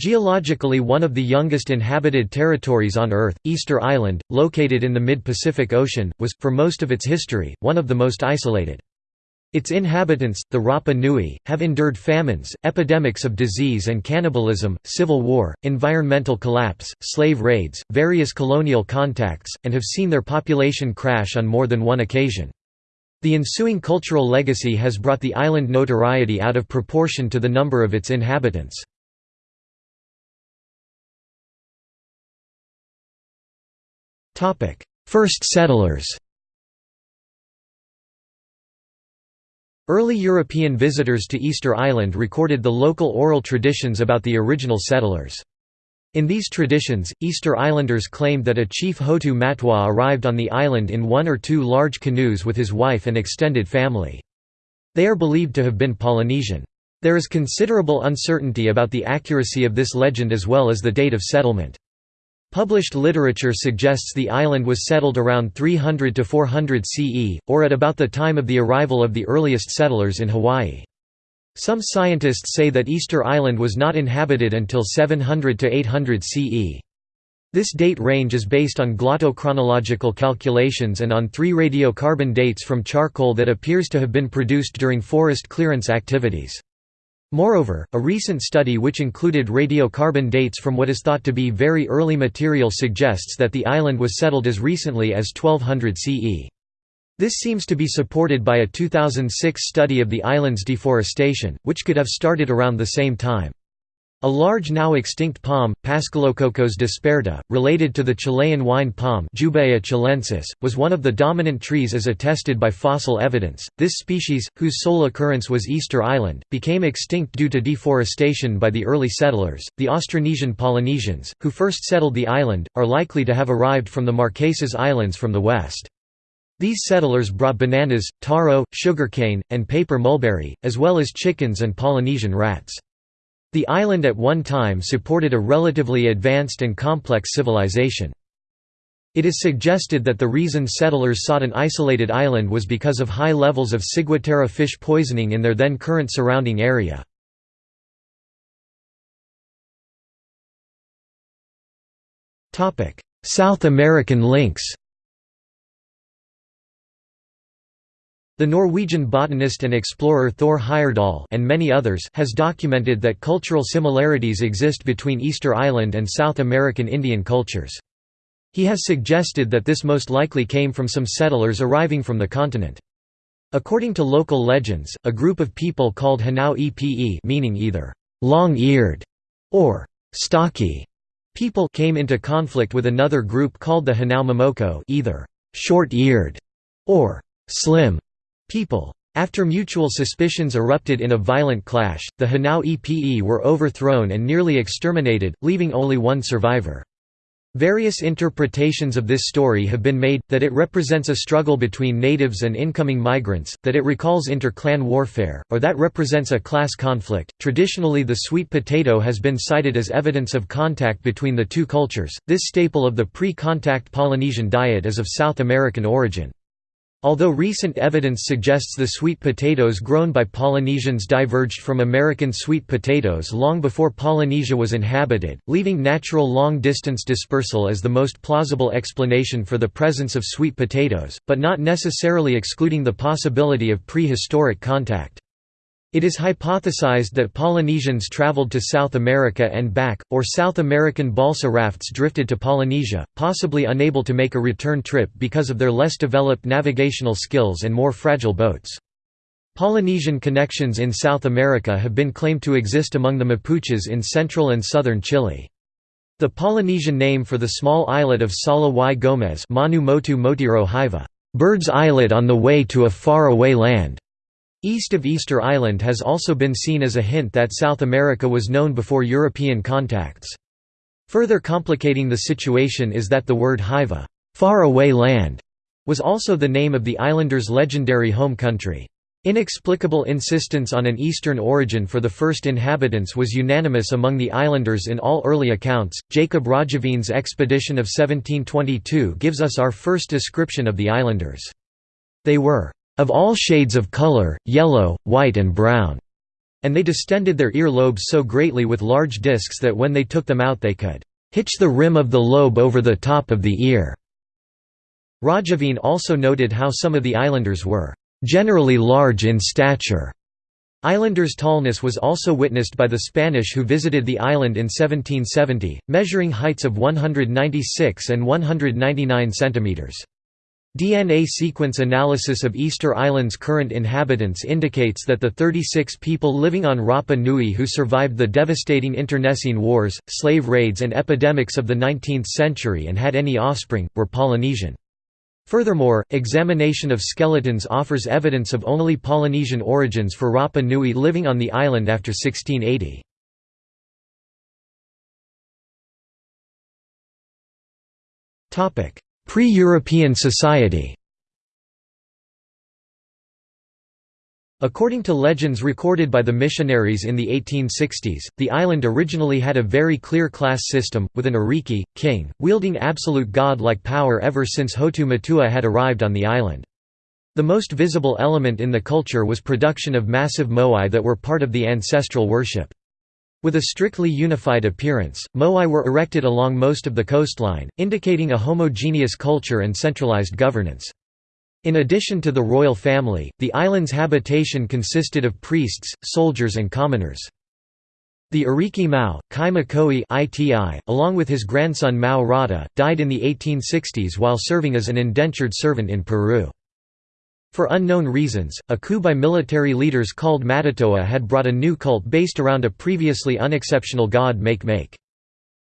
Geologically one of the youngest inhabited territories on Earth, Easter Island, located in the mid-Pacific Ocean, was, for most of its history, one of the most isolated. Its inhabitants, the Rapa Nui, have endured famines, epidemics of disease and cannibalism, civil war, environmental collapse, slave raids, various colonial contacts, and have seen their population crash on more than one occasion. The ensuing cultural legacy has brought the island notoriety out of proportion to the number of its inhabitants. First settlers Early European visitors to Easter Island recorded the local oral traditions about the original settlers. In these traditions, Easter Islanders claimed that a chief Hotu Matua arrived on the island in one or two large canoes with his wife and extended family. They are believed to have been Polynesian. There is considerable uncertainty about the accuracy of this legend as well as the date of settlement. Published literature suggests the island was settled around 300 to 400 CE, or at about the time of the arrival of the earliest settlers in Hawaii. Some scientists say that Easter Island was not inhabited until 700 to 800 CE. This date range is based on glottochronological calculations and on three radiocarbon dates from charcoal that appears to have been produced during forest clearance activities. Moreover, a recent study which included radiocarbon dates from what is thought to be very early material suggests that the island was settled as recently as 1200 CE. This seems to be supported by a 2006 study of the island's deforestation, which could have started around the same time. A large now extinct palm, Paschalococos disperta, related to the Chilean wine palm Jubaea chilensis, was one of the dominant trees as attested by fossil evidence. This species, whose sole occurrence was Easter Island, became extinct due to deforestation by the early settlers. The Austronesian Polynesians, who first settled the island, are likely to have arrived from the Marquesas Islands from the west. These settlers brought bananas, taro, sugarcane, and paper mulberry, as well as chickens and Polynesian rats. The island at one time supported a relatively advanced and complex civilization. It is suggested that the reason settlers sought an isolated island was because of high levels of ciguatera fish poisoning in their then current surrounding area. South American links The Norwegian botanist and explorer Thor Heyerdahl and many others has documented that cultural similarities exist between Easter Island and South American Indian cultures. He has suggested that this most likely came from some settlers arriving from the continent. According to local legends, a group of people called Hanau Epe meaning either long-eared or stocky people came into conflict with another group called the Hanau Momoko either short-eared or slim people. After mutual suspicions erupted in a violent clash, the Hanau Epe were overthrown and nearly exterminated, leaving only one survivor. Various interpretations of this story have been made, that it represents a struggle between natives and incoming migrants, that it recalls inter-clan warfare, or that represents a class conflict. Traditionally the sweet potato has been cited as evidence of contact between the two cultures. This staple of the pre-contact Polynesian diet is of South American origin. Although recent evidence suggests the sweet potatoes grown by Polynesians diverged from American sweet potatoes long before Polynesia was inhabited, leaving natural long-distance dispersal as the most plausible explanation for the presence of sweet potatoes, but not necessarily excluding the possibility of prehistoric contact. It is hypothesized that Polynesians traveled to South America and back, or South American balsa rafts drifted to Polynesia, possibly unable to make a return trip because of their less developed navigational skills and more fragile boats. Polynesian connections in South America have been claimed to exist among the Mapuches in central and southern Chile. The Polynesian name for the small islet of Sala y Gomez Manu Motu Motiro bird's islet on the way to a far-away land, East of Easter Island has also been seen as a hint that South America was known before European contacts. Further complicating the situation is that the word Hiva far away land", was also the name of the islanders' legendary home country. Inexplicable insistence on an eastern origin for the first inhabitants was unanimous among the islanders in all early accounts. Jacob Roggeveen's expedition of 1722 gives us our first description of the islanders. They were of all shades of color, yellow, white and brown. And they distended their ear lobes so greatly with large discs that when they took them out they could hitch the rim of the lobe over the top of the ear." Roggeveen also noted how some of the islanders were "...generally large in stature." Islanders' tallness was also witnessed by the Spanish who visited the island in 1770, measuring heights of 196 and 199 centimeters. DNA sequence analysis of Easter Island's current inhabitants indicates that the 36 people living on Rapa Nui who survived the devastating internecine wars, slave raids and epidemics of the 19th century and had any offspring, were Polynesian. Furthermore, examination of skeletons offers evidence of only Polynesian origins for Rapa Nui living on the island after 1680. Pre-European society According to legends recorded by the missionaries in the 1860s, the island originally had a very clear class system, with an Ariki, king, wielding absolute god-like power ever since Hotu Matua had arrived on the island. The most visible element in the culture was production of massive moai that were part of the ancestral worship. With a strictly unified appearance, moai were erected along most of the coastline, indicating a homogeneous culture and centralized governance. In addition to the royal family, the island's habitation consisted of priests, soldiers and commoners. The Ariki Mau, Kai ITI, along with his grandson Mau Rata, died in the 1860s while serving as an indentured servant in Peru. For unknown reasons, a coup by military leaders called Matatoa had brought a new cult based around a previously unexceptional god Make-Make.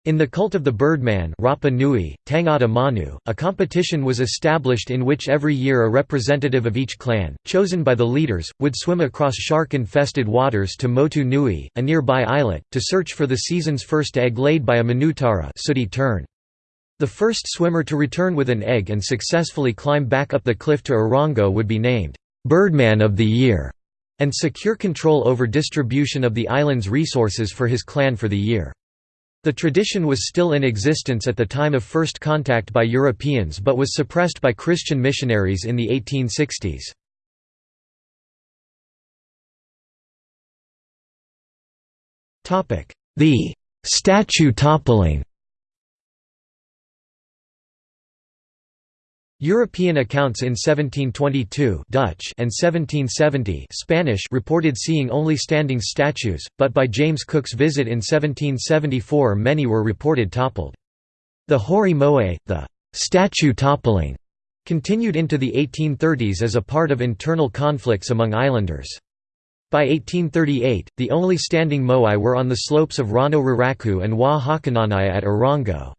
In the cult of the Birdman Rapa Nui, Tangata Manu, a competition was established in which every year a representative of each clan, chosen by the leaders, would swim across shark-infested waters to Motu Nui, a nearby islet, to search for the season's first egg laid by a Manutara sooty tern. The first swimmer to return with an egg and successfully climb back up the cliff to Orongo would be named, "'Birdman of the Year' and secure control over distribution of the island's resources for his clan for the year. The tradition was still in existence at the time of first contact by Europeans but was suppressed by Christian missionaries in the 1860s. The statue toppling European accounts in 1722 Dutch and 1770 Spanish reported seeing only standing statues, but by James Cook's visit in 1774 many were reported toppled. The Huri Mo'ai, the statue toppling, continued into the 1830s as a part of internal conflicts among islanders. By 1838, the only standing moai were on the slopes of Rano Raraku and Hoa Hakananai'a at Orongo.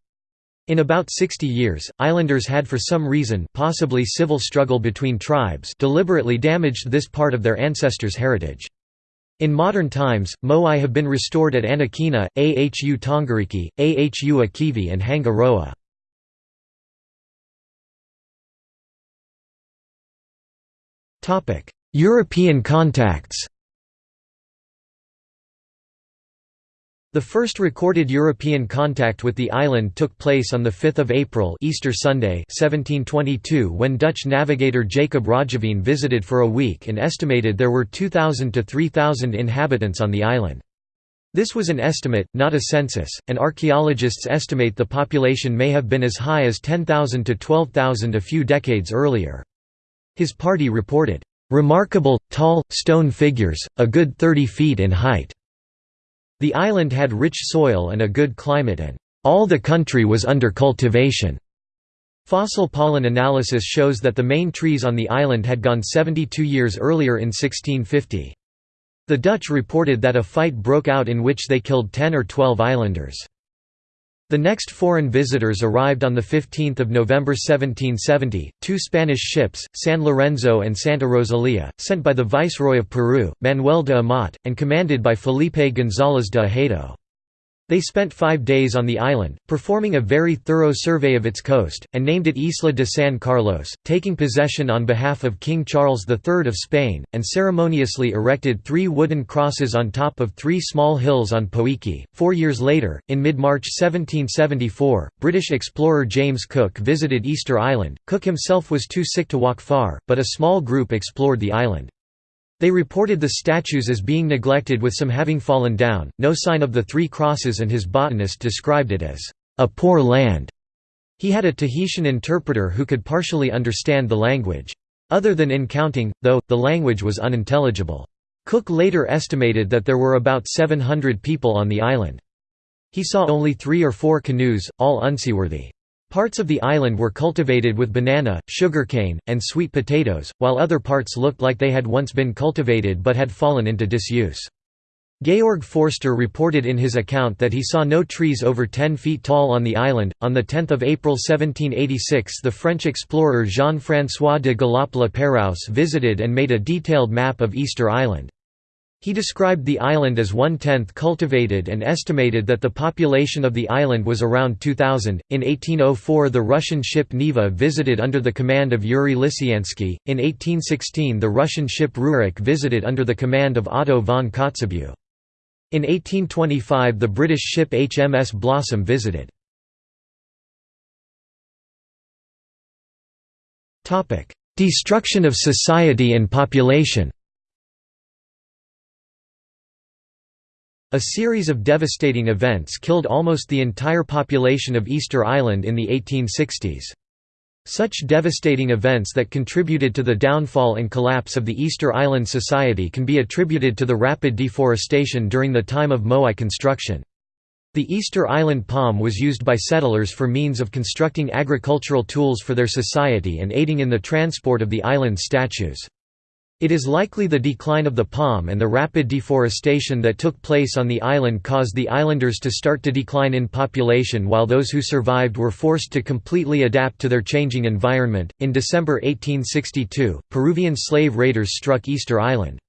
In about 60 years, islanders had for some reason possibly civil struggle between tribes deliberately damaged this part of their ancestors' heritage. In modern times, moai have been restored at Anakena, Ahu Tongariki, Ahu Akivi and Hangaroa. European contacts The first recorded European contact with the island took place on 5 April Easter Sunday 1722 when Dutch navigator Jacob Roggeveen visited for a week and estimated there were 2,000 to 3,000 inhabitants on the island. This was an estimate, not a census, and archaeologists estimate the population may have been as high as 10,000 to 12,000 a few decades earlier. His party reported, "...remarkable, tall, stone figures, a good 30 feet in height." The island had rich soil and a good climate and all the country was under cultivation. Fossil pollen analysis shows that the main trees on the island had gone 72 years earlier in 1650. The Dutch reported that a fight broke out in which they killed 10 or 12 islanders. The next foreign visitors arrived on 15 November 1770, two Spanish ships, San Lorenzo and Santa Rosalia, sent by the Viceroy of Peru, Manuel de Amat, and commanded by Felipe González de Ahedo. They spent five days on the island, performing a very thorough survey of its coast, and named it Isla de San Carlos, taking possession on behalf of King Charles III of Spain, and ceremoniously erected three wooden crosses on top of three small hills on Poike. Four years later, in mid-March 1774, British explorer James Cook visited Easter Island. Cook himself was too sick to walk far, but a small group explored the island. They reported the statues as being neglected with some having fallen down, no sign of the three crosses and his botanist described it as, "...a poor land." He had a Tahitian interpreter who could partially understand the language. Other than in counting, though, the language was unintelligible. Cook later estimated that there were about 700 people on the island. He saw only three or four canoes, all unseaworthy. Parts of the island were cultivated with banana, sugarcane, and sweet potatoes, while other parts looked like they had once been cultivated but had fallen into disuse. Georg Forster reported in his account that he saw no trees over 10 feet tall on the island. On 10 April 1786, the French explorer Jean François de Galaup-La visited and made a detailed map of Easter Island. He described the island as one-tenth cultivated and estimated that the population of the island was around 2,000. In 1804 the Russian ship Neva visited under the command of Yuri Lysiansky. in 1816 the Russian ship Rurik visited under the command of Otto von Kotzebue. In 1825 the British ship HMS Blossom visited. Destruction of society and population A series of devastating events killed almost the entire population of Easter Island in the 1860s. Such devastating events that contributed to the downfall and collapse of the Easter Island Society can be attributed to the rapid deforestation during the time of Moai construction. The Easter Island palm was used by settlers for means of constructing agricultural tools for their society and aiding in the transport of the island's statues. It is likely the decline of the palm and the rapid deforestation that took place on the island caused the islanders to start to decline in population while those who survived were forced to completely adapt to their changing environment. In December 1862, Peruvian slave raiders struck Easter Island.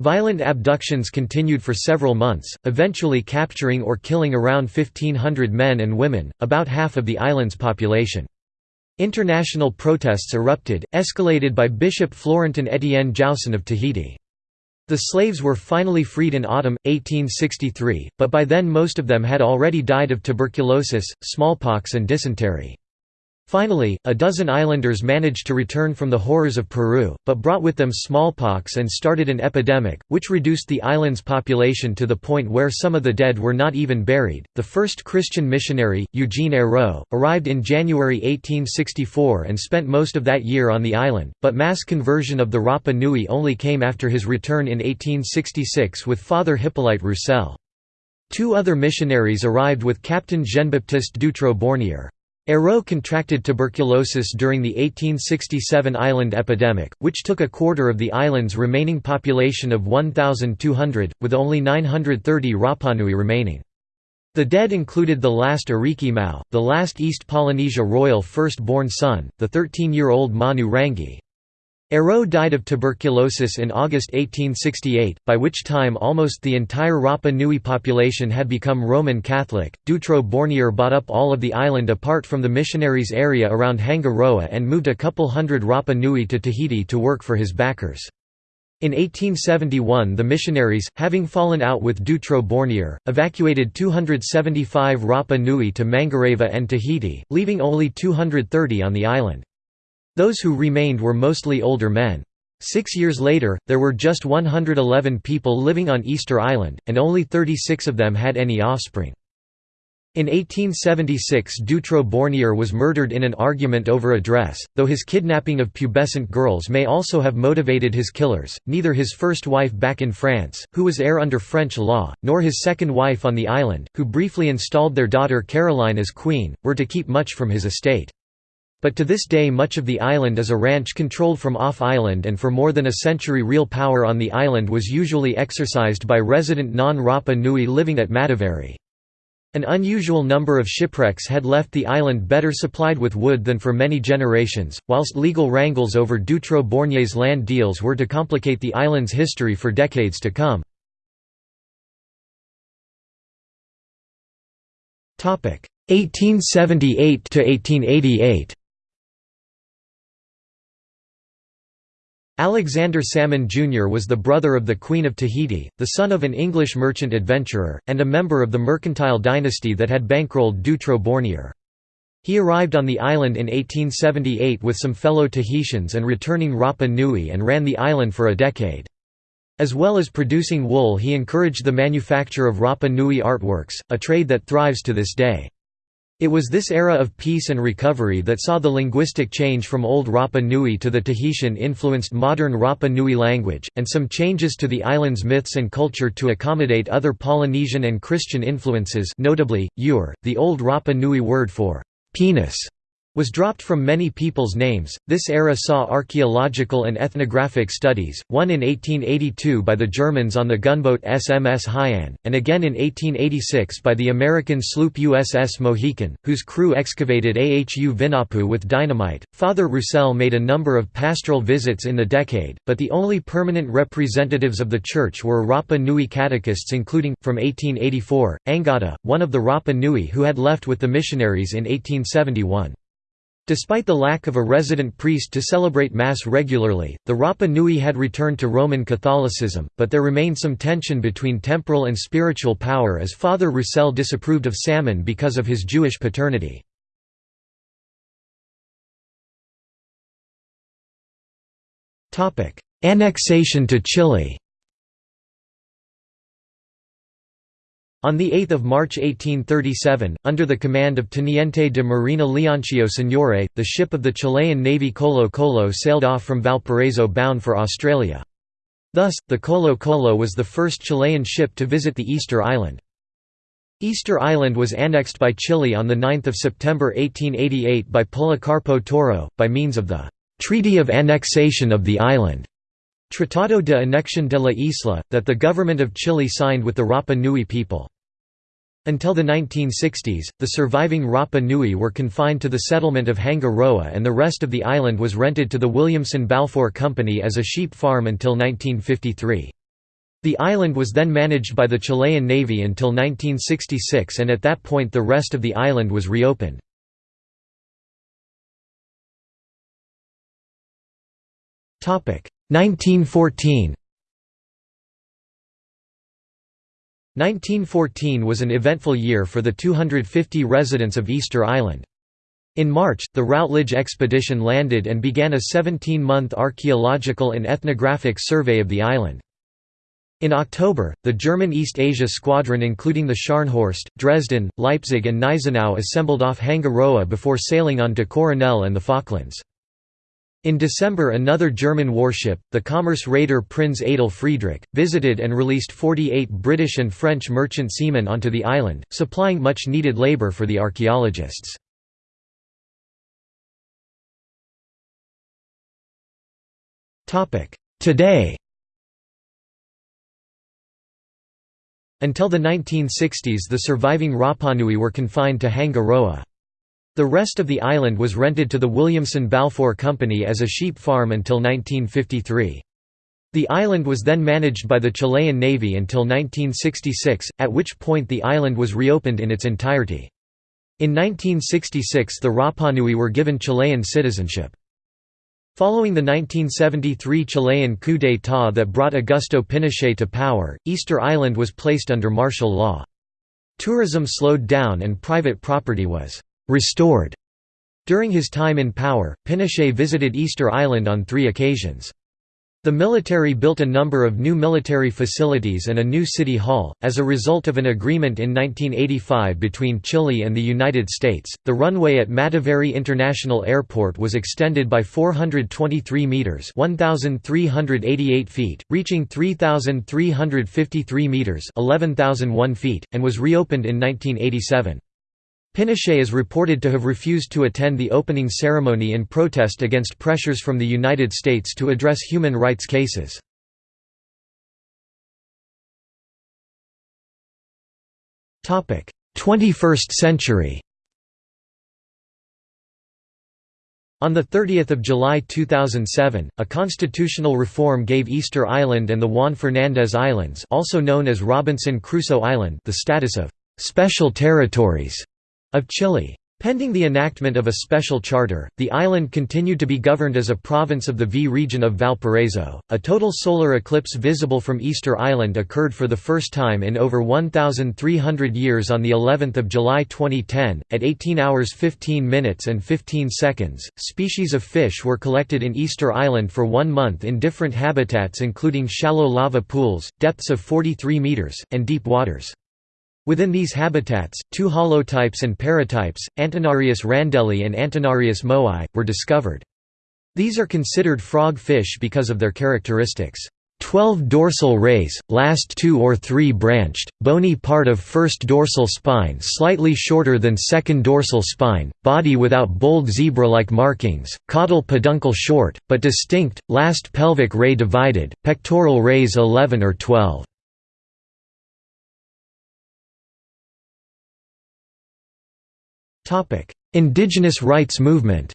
Violent abductions continued for several months, eventually capturing or killing around 1,500 men and women, about half of the island's population. International protests erupted, escalated by Bishop Florentin Etienne Jaussen of Tahiti. The slaves were finally freed in autumn, 1863, but by then most of them had already died of tuberculosis, smallpox and dysentery. Finally, a dozen islanders managed to return from the horrors of Peru, but brought with them smallpox and started an epidemic, which reduced the island's population to the point where some of the dead were not even buried. The first Christian missionary, Eugene Eyraud, arrived in January 1864 and spent most of that year on the island, but mass conversion of the Rapa Nui only came after his return in 1866 with Father Hippolyte Roussel. Two other missionaries arrived with Captain Jean-Baptiste Dutrou-Bornier. Eyraud contracted tuberculosis during the 1867 island epidemic, which took a quarter of the island's remaining population of 1,200, with only 930 Rapanui remaining. The dead included the last Ariki Mau, the last East Polynesia royal first-born son, the 13-year-old Manu Rangi. Eyraud died of tuberculosis in August 1868, by which time almost the entire Rapa Nui population had become Roman Catholic. Dutrou-Bornier bought up all of the island apart from the missionaries' area around Hanga Roa and moved a couple hundred Rapa Nui to Tahiti to work for his backers. In 1871 the missionaries, having fallen out with Dutrou-Bornier, evacuated 275 Rapa Nui to Mangareva and Tahiti, leaving only 230 on the island. Those who remained were mostly older men. Six years later, there were just 111 people living on Easter Island, and only 36 of them had any offspring. In 1876 Dutrou-Bornier was murdered in an argument over a dress, though his kidnapping of pubescent girls may also have motivated his killers. Neither his first wife back in France, who was heir under French law, nor his second wife on the island, who briefly installed their daughter Caroline as queen, were to keep much from his estate. But to this day much of the island is a ranch controlled from off-island and for more than a century real power on the island was usually exercised by resident non-Rapa Nui living at Mataveri. An unusual number of shipwrecks had left the island better supplied with wood than for many generations, whilst legal wrangles over Dutrou-Bornier's land deals were to complicate the island's history for decades to come. Topic 1878 to 1888 Alexander Salmon Jr. was the brother of the Queen of Tahiti, the son of an English merchant adventurer, and a member of the mercantile dynasty that had bankrolled Dutrou-Bornier. He arrived on the island in 1878 with some fellow Tahitians and returning Rapa Nui and ran the island for a decade. As well as producing wool he encouraged the manufacture of Rapa Nui artworks, a trade that thrives to this day. It was this era of peace and recovery that saw the linguistic change from Old Rapa Nui to the Tahitian-influenced modern Rapa Nui language, and some changes to the island's myths and culture to accommodate other Polynesian and Christian influences notably, ur, the Old Rapa Nui word for «penis» was dropped from many people's names. This era saw archaeological and ethnographic studies, one in 1882 by the Germans on the gunboat SMS Hyäne, and again in 1886 by the American sloop USS Mohican, whose crew excavated Ahu Vinapu with dynamite. Father Roussel made a number of pastoral visits in the decade, but the only permanent representatives of the church were Rapa Nui catechists, including, from 1884, Angata, one of the Rapa Nui who had left with the missionaries in 1871. Despite the lack of a resident priest to celebrate Mass regularly, the Rapa Nui had returned to Roman Catholicism, but there remained some tension between temporal and spiritual power as Father Roussel disapproved of Salmon because of his Jewish paternity. Annexation to Chile On 8 March 1837, under the command of Teniente de Marina Leoncio Señore, the ship of the Chilean Navy Colo Colo sailed off from Valparaiso bound for Australia. Thus, the Colo Colo was the first Chilean ship to visit the Easter Island. Easter Island was annexed by Chile on 9 September 1888 by Policarpo Toro, by means of the «Treaty of Annexation of the Island» Tratado de Anexión de la Isla, that the government of Chile signed with the Rapa Nui people. Until the 1960s, the surviving Rapa Nui were confined to the settlement of Hanga Roa and the rest of the island was rented to the Williamson Balfour Company as a sheep farm until 1953. The island was then managed by the Chilean Navy until 1966 and at that point the rest of the island was reopened. 1914 1914 was an eventful year for the 250 residents of Easter Island. In March, the Routledge expedition landed and began a 17-month archaeological and ethnographic survey of the island. In October, the German East Asia Squadron including the Scharnhorst, Dresden, Leipzig and Gneisenau assembled off Hanga Roa before sailing on to Coronel and the Falklands. In December another German warship, the commerce raider Prinz Adolf Friedrich, visited and released 48 British and French merchant seamen onto the island, supplying much needed labour for the archaeologists. Today Until the 1960s the surviving Rapanui were confined to Hanga Roa. The rest of the island was rented to the Williamson Balfour Company as a sheep farm until 1953. The island was then managed by the Chilean Navy until 1966, at which point the island was reopened in its entirety. In 1966 the Rapanui were given Chilean citizenship. Following the 1973 Chilean coup d'état that brought Augusto Pinochet to power, Easter Island was placed under martial law. Tourism slowed down and private property was restored. During his time in power, Pinochet visited Easter Island on three occasions. The military built a number of new military facilities and a new city hall. As a result of an agreement in 1985 between Chile and the United States, the runway at Mataveri International Airport was extended by 423 meters (1,388 feet), reaching 3,353 meters (11,001 feet), and was reopened in 1987. Pinochet is reported to have refused to attend the opening ceremony in protest against pressures from the United States to address human rights cases. Topic: 21st century. On 30 July 2007, a constitutional reform gave Easter Island and the Juan Fernandez Islands also known as Robinson Crusoe Island the status of «special territories» of Chile. Pending the enactment of a special charter, the island continued to be governed as a province of the V region of Valparaiso. A total solar eclipse visible from Easter Island occurred for the first time in over 1300 years on the 11th of July 2010 at 18 hours 15 minutes and 15 seconds. Species of fish were collected in Easter Island for 1 month in different habitats including shallow lava pools, depths of 43 meters, and deep waters. Within these habitats, two holotypes and paratypes, Antennarius randalli and Antennarius moai, were discovered. These are considered frog fish because of their characteristics. 12 dorsal rays, last two or three branched, bony part of first dorsal spine slightly shorter than second dorsal spine, body without bold zebra-like markings, caudal peduncle short, but distinct, last pelvic ray divided, pectoral rays 11 or 12. Indigenous rights movement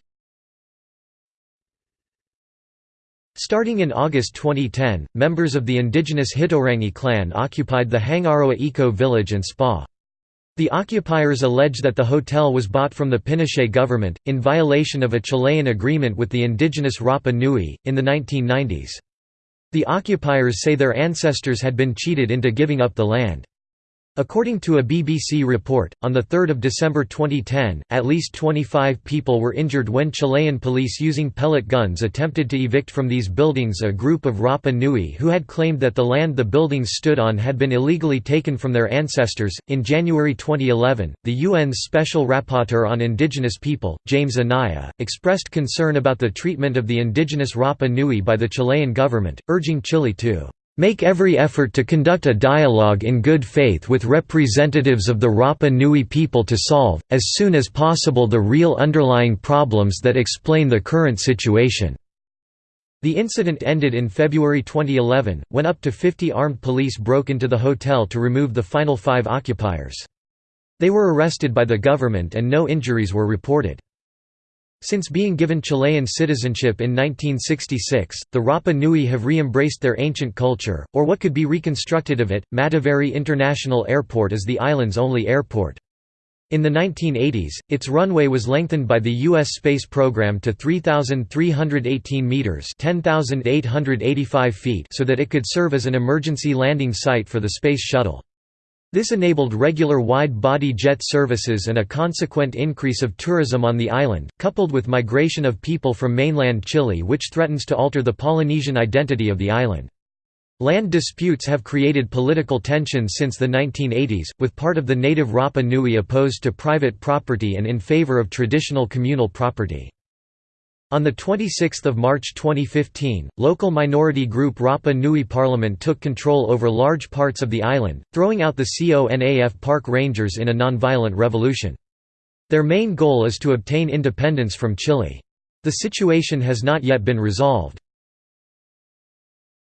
Starting in August 2010, members of the indigenous Hitorangi clan occupied the Hangaroa Eco Village and Spa. The occupiers allege that the hotel was bought from the Pinochet government, in violation of a Chilean agreement with the indigenous Rapa Nui, in the 1990s. The occupiers say their ancestors had been cheated into giving up the land. According to a BBC report, on 3 December 2010, at least 25 people were injured when Chilean police using pellet guns attempted to evict from these buildings a group of Rapa Nui who had claimed that the land the buildings stood on had been illegally taken from their ancestors. In January 2011, the UN's Special Rapporteur on Indigenous People, James Anaya, expressed concern about the treatment of the indigenous Rapa Nui by the Chilean government, urging Chile to Make every effort to conduct a dialogue in good faith with representatives of the Rapa Nui people to solve, as soon as possible the real underlying problems that explain the current situation." The incident ended in February 2011, when up to 50 armed police broke into the hotel to remove the final five occupiers. They were arrested by the government and no injuries were reported. Since being given Chilean citizenship in 1966, the Rapa Nui have re-embraced their ancient culture, or what could be reconstructed of it. Mataveri International Airport is the island's only airport. In the 1980s, its runway was lengthened by the U.S. space program to 3,318 meters (10,885 feet) so that it could serve as an emergency landing site for the Space Shuttle. This enabled regular wide-body jet services and a consequent increase of tourism on the island, coupled with migration of people from mainland Chile which threatens to alter the Polynesian identity of the island. Land disputes have created political tensions since the 1980s, with part of the native Rapa Nui opposed to private property and in favor of traditional communal property. On 26 March 2015, local minority group Rapa Nui Parliament took control over large parts of the island, throwing out the CONAF park rangers in a nonviolent revolution. Their main goal is to obtain independence from Chile. The situation has not yet been resolved.